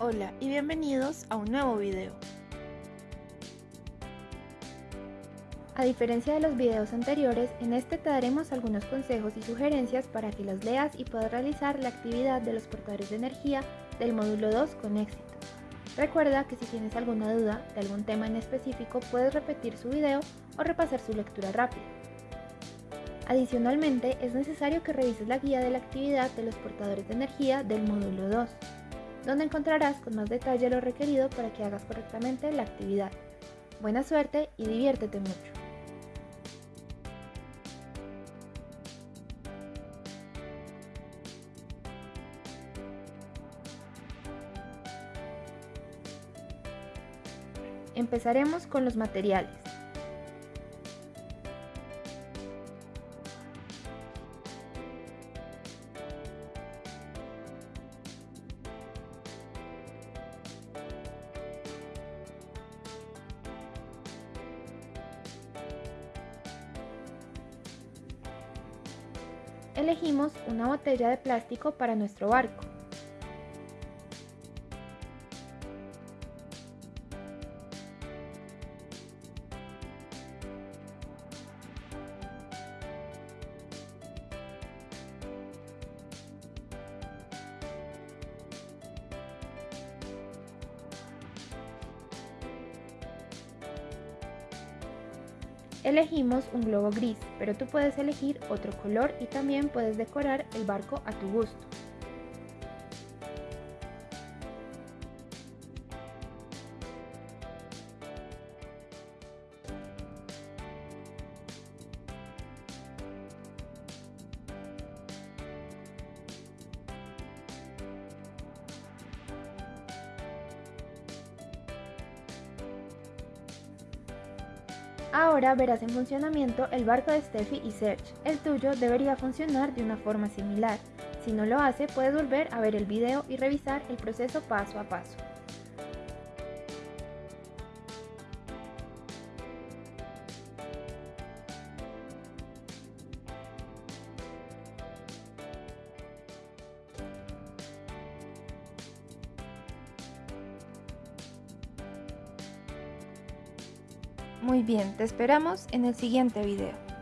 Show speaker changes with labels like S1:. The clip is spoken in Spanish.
S1: Hola y bienvenidos a un nuevo video.
S2: A diferencia de los videos anteriores, en este te daremos algunos consejos y sugerencias para que los leas y puedas realizar la actividad de los portadores de energía del módulo 2 con éxito. Recuerda que si tienes alguna duda de algún tema en específico puedes repetir su video o repasar su lectura rápida. Adicionalmente, es necesario que revises la guía de la actividad de los portadores de energía del módulo 2, donde encontrarás con más detalle lo requerido para que hagas correctamente la actividad. Buena suerte y diviértete mucho. Empezaremos con los materiales. Elegimos una botella de plástico para nuestro barco. Elegimos un globo gris, pero tú puedes elegir otro color y también puedes decorar el barco a tu gusto. Ahora verás en funcionamiento el barco de Steffi y Serge. El tuyo debería funcionar de una forma similar. Si no lo hace, puedes volver a ver el video y revisar el proceso paso a paso.
S1: Muy bien, te esperamos en el siguiente video.